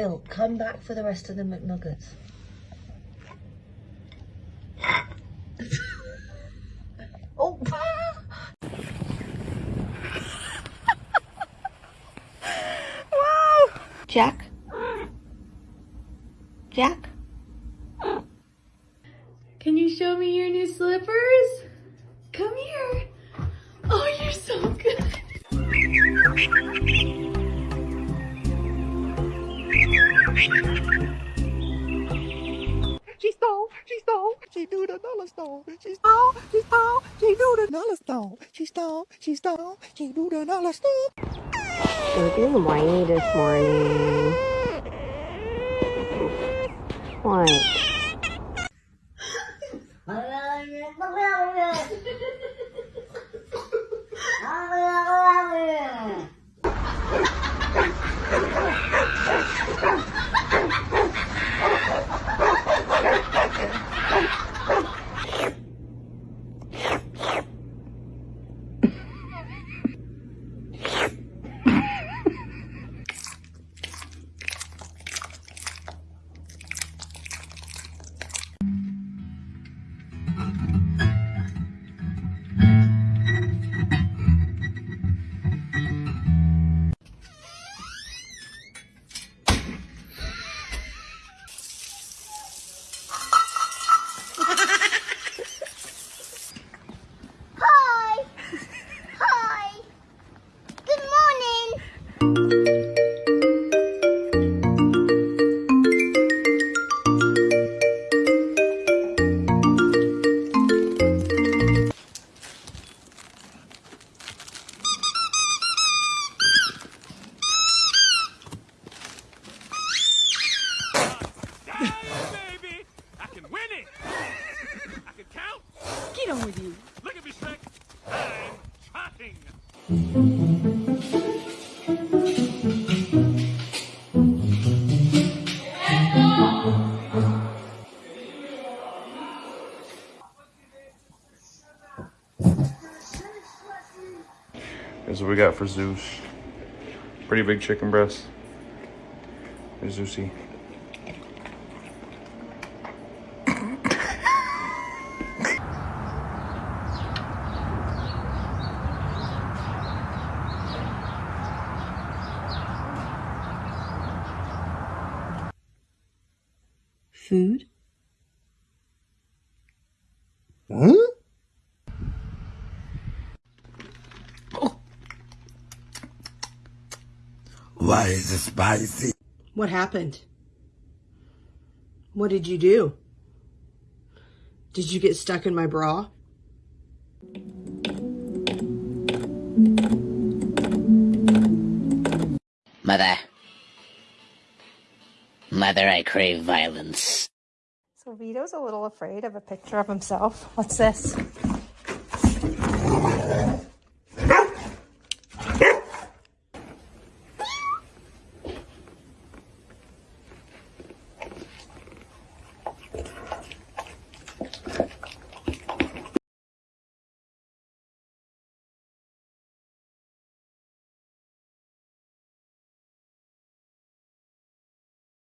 Phil, come back for the rest of the McNuggets. oh! wow! Jack? Jack? Can you show me your new slippers? She stole, she stole, she do the dollar stole. She stole, she stole, she do the dollar stole. She stole, she stole, she do the dollar stole. You're being whiny this morning. What? Get on with you. Look at me, Shrek! I'm trotting! Here's what we got for Zeus. Pretty big chicken breast. Here's Zeusy. Food? Oh. Why is it spicy? What happened? What did you do? Did you get stuck in my bra? Mother. Mother, I crave violence. So Vito's a little afraid of a picture of himself. What's this?